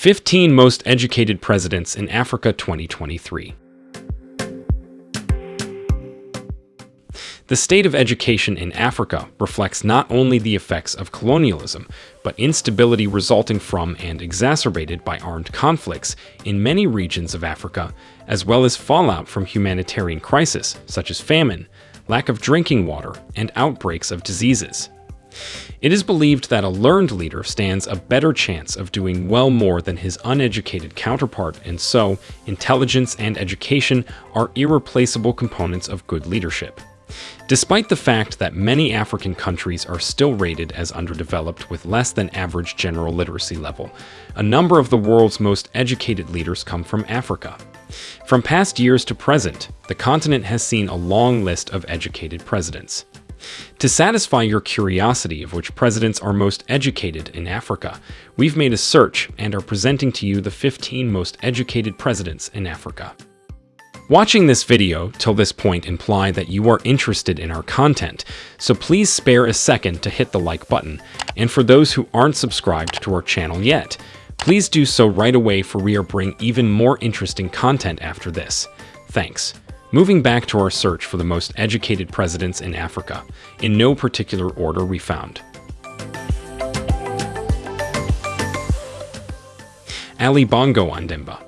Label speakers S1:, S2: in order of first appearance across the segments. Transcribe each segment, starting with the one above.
S1: 15 Most Educated Presidents in Africa 2023 The state of education in Africa reflects not only the effects of colonialism, but instability resulting from and exacerbated by armed conflicts in many regions of Africa, as well as fallout from humanitarian crises such as famine, lack of drinking water, and outbreaks of diseases. It is believed that a learned leader stands a better chance of doing well more than his uneducated counterpart, and so, intelligence and education are irreplaceable components of good leadership. Despite the fact that many African countries are still rated as underdeveloped with less than average general literacy level, a number of the world's most educated leaders come from Africa. From past years to present, the continent has seen a long list of educated presidents. To satisfy your curiosity of which presidents are most educated in Africa, we've made a search and are presenting to you the 15 most educated presidents in Africa. Watching this video till this point imply that you are interested in our content, so please spare a second to hit the like button. And for those who aren't subscribed to our channel yet, please do so right away for we are bringing even more interesting content after this. Thanks. Moving back to our search for the most educated presidents in Africa, in no particular order we found. Ali Bongo Ondimba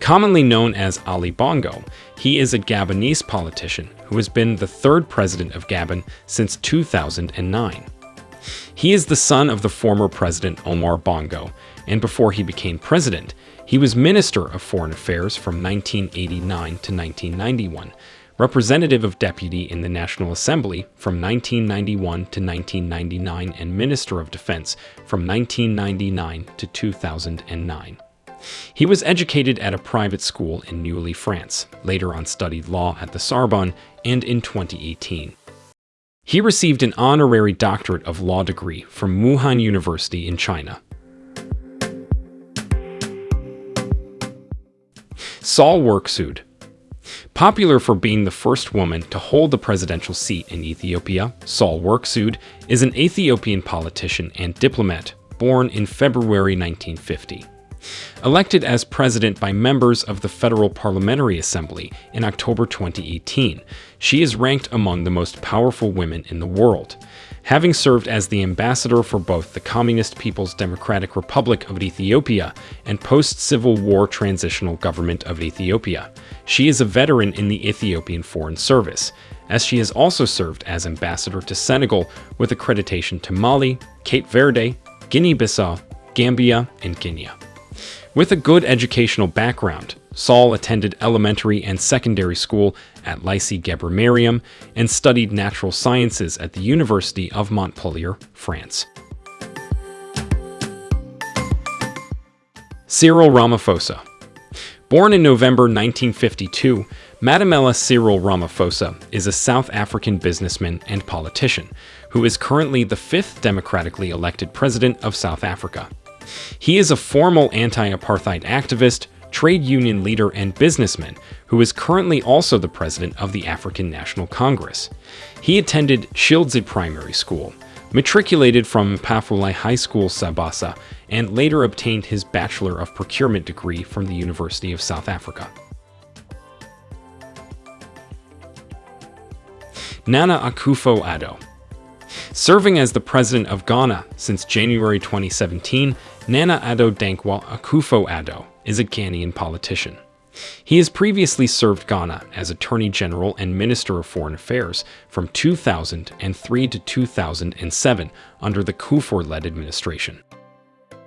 S1: Commonly known as Ali Bongo, he is a Gabonese politician who has been the third president of Gabon since 2009. He is the son of the former president Omar Bongo, and before he became president, he was Minister of Foreign Affairs from 1989 to 1991, Representative of Deputy in the National Assembly from 1991 to 1999, and Minister of Defense from 1999 to 2009. He was educated at a private school in Neuilly, France, later on studied law at the Sorbonne, and in 2018. He received an honorary doctorate of law degree from Wuhan University in China. Sahle Work Zewde Popular for being the first woman to hold the presidential seat in Ethiopia, Sahle Work Zewde is an Ethiopian politician and diplomat born in February 1950. Elected as president by members of the Federal Parliamentary Assembly in October 2018, she is ranked among the most powerful women in the world. Having served as the ambassador for both the Communist People's Democratic Republic of Ethiopia and post-Civil War Transitional Government of Ethiopia, she is a veteran in the Ethiopian Foreign Service, as she has also served as ambassador to Senegal with accreditation to Mali, Cape Verde, Guinea-Bissau, Gambia, and Guinea. With a good educational background, Sahle attended elementary and secondary school at Lycée Mariam and studied natural sciences at the University of Montpellier, France. Cyril Ramaphosa Born in November 1952, Matamela Cyril Ramaphosa is a South African businessman and politician who is currently the fifth democratically elected president of South Africa. He is a formal anti-apartheid activist, trade union leader, and businessman who is currently also the president of the African National Congress. He attended Shildze Primary School, matriculated from Mphaphuli High School Sibasa, and later obtained his Bachelor of Procurement degree from the University of South Africa. Nana Akufo-Addo Serving as the president of Ghana since January 2017, Nana Addo Dankwa Akufo-Addo is a Ghanaian politician. He has previously served Ghana as Attorney General and Minister of Foreign Affairs from 2003 to 2007 under the Kufuor-led administration.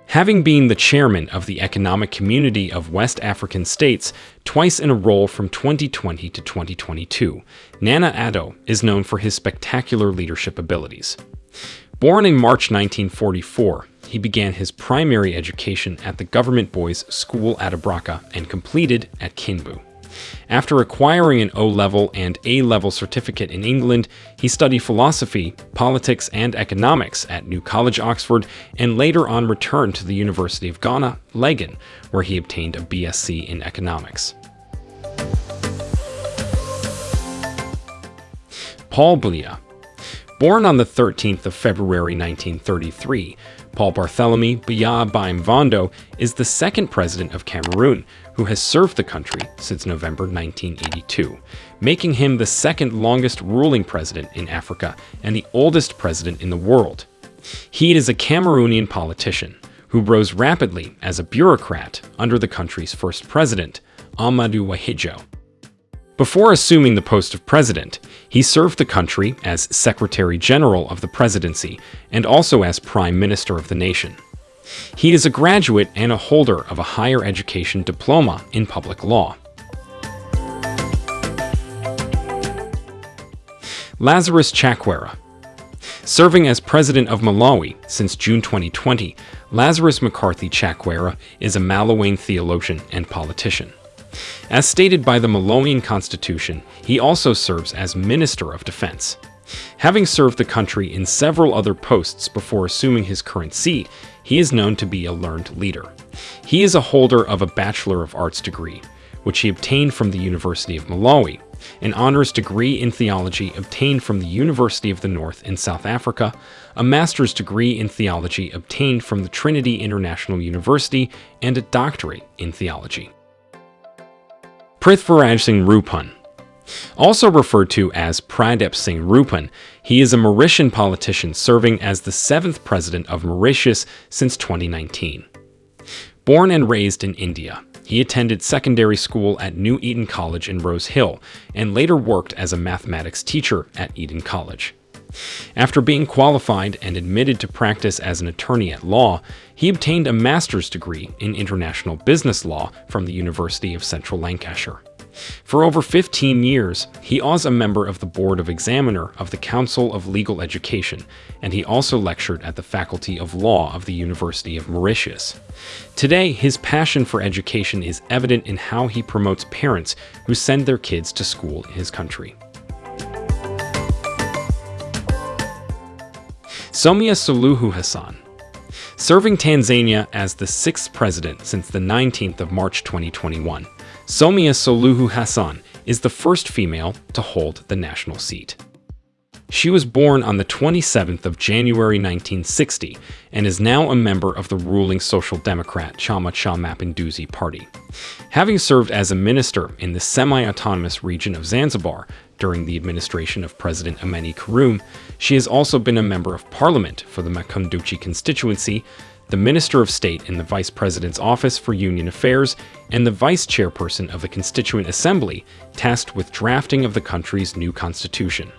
S1: Having been the chairman of the Economic Community of West African States twice in a row from 2020 to 2022, Nana Addo is known for his spectacular leadership abilities. Born in March 1944, he began his primary education at the Government Boys School at Abraka and completed at Kinbu. After acquiring an O-level and A-level certificate in England, he studied philosophy, politics, and economics at New College, Oxford, and later on returned to the University of Ghana, Legon, where he obtained a BSc in economics. Paul Biya Born on the 13th of February 1933, Paul Barthélemy Biya Mvondo is the second president of Cameroon who has served the country since November 1982, making him the second longest ruling president in Africa and the oldest president in the world. He is a Cameroonian politician who rose rapidly as a bureaucrat under the country's first president, Ahmadou Ahidjo. Before assuming the post of president, he served the country as Secretary General of the Presidency and also as Prime Minister of the nation. He is a graduate and a holder of a higher education diploma in public law. Lazarus Chakwera Serving as president of Malawi since June 2020, Lazarus McCarthy Chakwera is a Malawian theologian and politician. As stated by the Malawian Constitution, he also serves as Minister of Defense. Having served the country in several other posts before assuming his current seat, he is known to be a learned leader. He is a holder of a Bachelor of Arts degree, which he obtained from the University of Malawi, an honors degree in theology obtained from the University of the North in South Africa, a master's degree in theology obtained from the Trinity International University, and a doctorate in theology. Prithviraj Singh Roopun. Also referred to as Pradip Singh Roopun, he is a Mauritian politician serving as the seventh president of Mauritius since 2019. Born and raised in India, he attended secondary school at New Eton College in Rose Hill and later worked as a mathematics teacher at Eton College. After being qualified and admitted to practice as an attorney at law, he obtained a master's degree in international business law from the University of Central Lancashire. For over 15 years, he was a member of the Board of Examiner of the Council of Legal Education, and he also lectured at the Faculty of Law of the University of Mauritius. Today, his passion for education is evident in how he promotes parents who send their kids to school in his country. Samia Suluhu Hassan. Serving Tanzania as the sixth president since the 19th of March 2021, Samia Suluhu Hassan is the first female to hold the national seat. She was born on the 27th of January 1960 and is now a member of the ruling Social Democrat Chama Cha Mapinduzi Party. Having served as a minister in the semi-autonomous region of Zanzibar during the administration of President Amani Karume, she has also been a member of parliament for the Makunduchi constituency, the Minister of State in the Vice President's Office for Union Affairs, and the Vice Chairperson of the Constituent Assembly, tasked with drafting of the country's new constitution.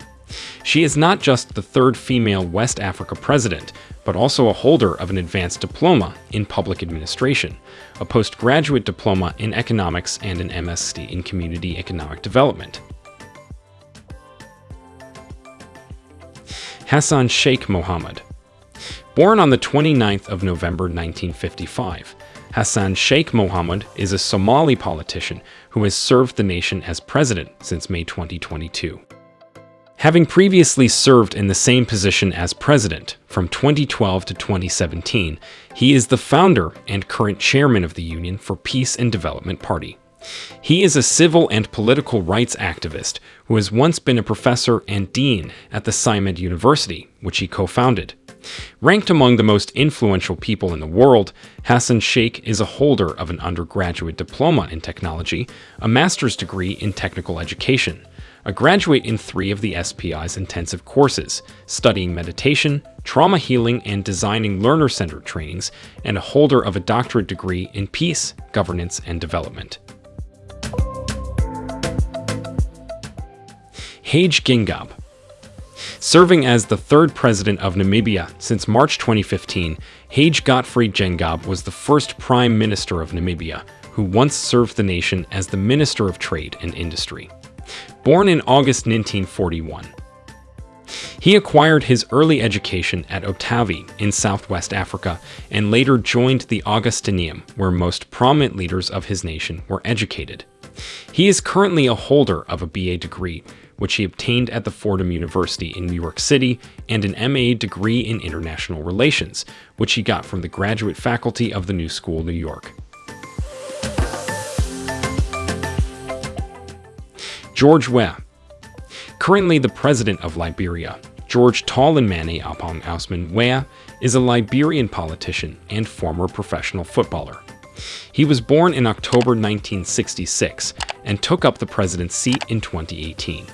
S1: She is not just the third female West Africa president, but also a holder of an advanced diploma in public administration, a postgraduate diploma in economics, and an MSc in community economic development. Hassan Sheikh Mohammed. Born on the 29th of November 1955, Hassan Sheikh Mohammed is a Somali politician who has served the nation as president since May 2022. Having previously served in the same position as president from 2012 to 2017, he is the founder and current chairman of the Union for Peace and Development Party. He is a civil and political rights activist who has once been a professor and dean at the SIMAD University, which he co-founded. Ranked among the most influential people in the world, Hassan Sheikh is a holder of an undergraduate diploma in technology, a master's degree in technical education, a graduate in three of the SPI's intensive courses, studying meditation, trauma healing, and designing learner-centered trainings, and a holder of a doctorate degree in peace, governance, and development. Hage Geingob Serving as the third president of Namibia since March 2015, Hage Gottfried Geingob was the first prime minister of Namibia, who once served the nation as the Minister of Trade and Industry born in August 1941. He acquired his early education at Otavi in southwest Africa and later joined the Augustineum, where most prominent leaders of his nation were educated. He is currently a holder of a BA degree, which he obtained at the Fordham University in New York City, and an MA degree in International Relations, which he got from the graduate faculty of the New School, New York. George Weah. Currently the president of Liberia, George Tolanmane Oppong Ousman Weah is a Liberian politician and former professional footballer. He was born in October 1966 and took up the president's seat in 2018.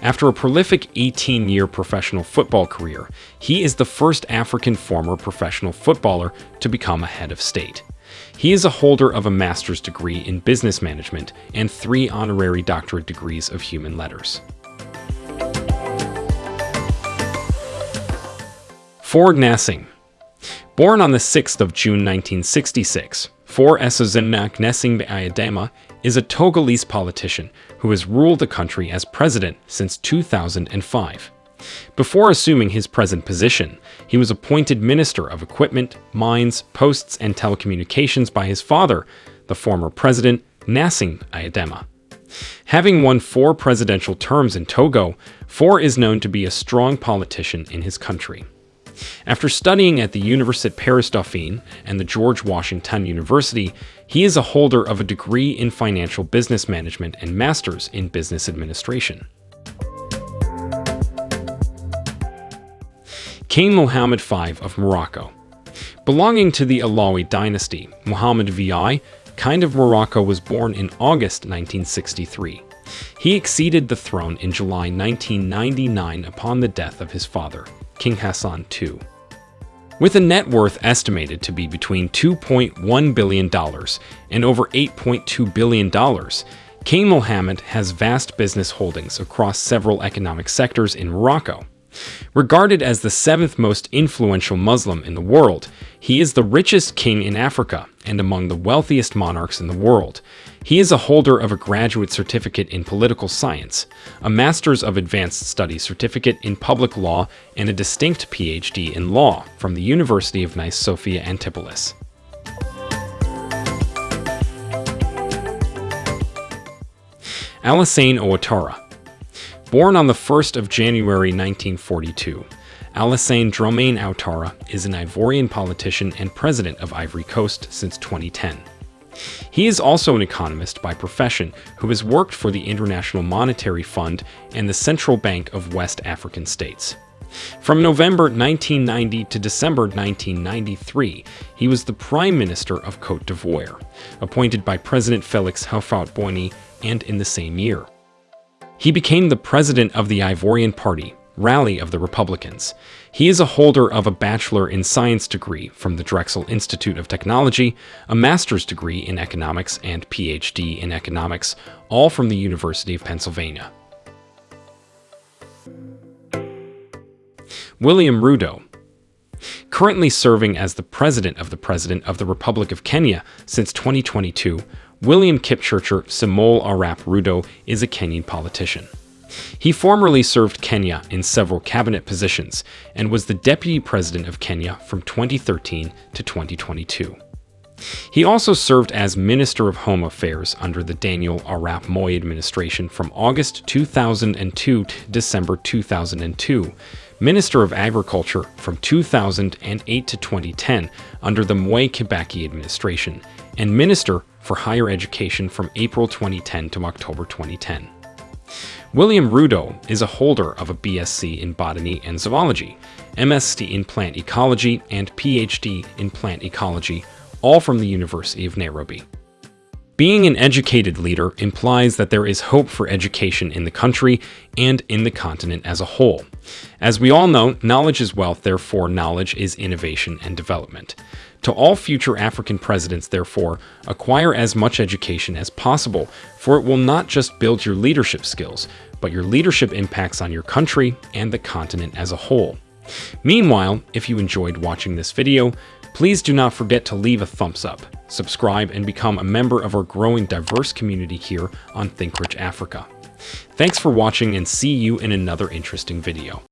S1: After a prolific 18-year professional football career, he is the first African former professional footballer to become a head of state. He is a holder of a master's degree in business management and three honorary doctorate degrees of human letters. Faure Nassing Born on the 6th of June 1966, Faure Essozimna Nessing Eyadéma is a Togolese politician who has ruled the country as president since 2005. Before assuming his present position, he was appointed Minister of Equipment, Mines, Posts, and Telecommunications by his father, the former president Nassing Eyadéma. Having won four presidential terms in Togo, Faure is known to be a strong politician in his country. After studying at the Université Paris Dauphine and the George Washington University, he is a holder of a degree in financial business management and master's in business administration. King Mohammed V of Morocco Belonging to the Alawi dynasty, Muhammad VI, kind of Morocco was born in August 1963. He acceded the throne in July 1999 upon the death of his father, King Hassan II. With a net worth estimated to be between $2.1 billion and over $8.2 billion, King Mohammed has vast business holdings across several economic sectors in Morocco. Regarded as the seventh most influential Muslim in the world, he is the richest king in Africa and among the wealthiest monarchs in the world. He is a holder of a graduate certificate in political science, a Master's of Advanced Studies certificate in public law, and a distinct PhD in law from the University of Nice Sophia Antipolis. Alassane Ouattara Born on the 1st of January 1942, Alassane Dramane Ouattara is an Ivorian politician and president of Ivory Coast since 2010. He is also an economist by profession who has worked for the International Monetary Fund and the Central Bank of West African States. From November 1990 to December 1993, he was the Prime Minister of Cote d'Ivoire, appointed by President Felix Houphouët-Boigny and in the same year. He became the president of the Ivorian Party, Rally of the Republicans. He is a holder of a Bachelor in Science degree from the Drexel Institute of Technology, a master's degree in economics, and PhD in economics, all from the University of Pennsylvania. William Ruto, currently serving as the president of the President of the Republic of Kenya since 2022, William Kipchirchir Samoei Arap Ruto is a Kenyan politician. He formerly served Kenya in several cabinet positions and was the deputy president of Kenya from 2013 to 2022. He also served as Minister of Home Affairs under the Daniel Arap Moi administration from August 2002 to December 2002, Minister of Agriculture from 2008 to 2010 under the Mwai Kibaki administration, and Minister for Higher Education from April 2010 to October 2010. William Ruto is a holder of a BSc in Botany and Zoology, MSc in Plant Ecology, and PhD in Plant Ecology, all from the University of Nairobi. Being an educated leader implies that there is hope for education in the country and in the continent as a whole. As we all know, knowledge is wealth, therefore knowledge is innovation and development. To all future African presidents, therefore, acquire as much education as possible, for it will not just build your leadership skills, but your leadership impacts on your country and the continent as a whole. Meanwhile, if you enjoyed watching this video, please do not forget to leave a thumbs up, subscribe, and become a member of our growing diverse community here on ThinkRich Africa. Thanks for watching and see you in another interesting video.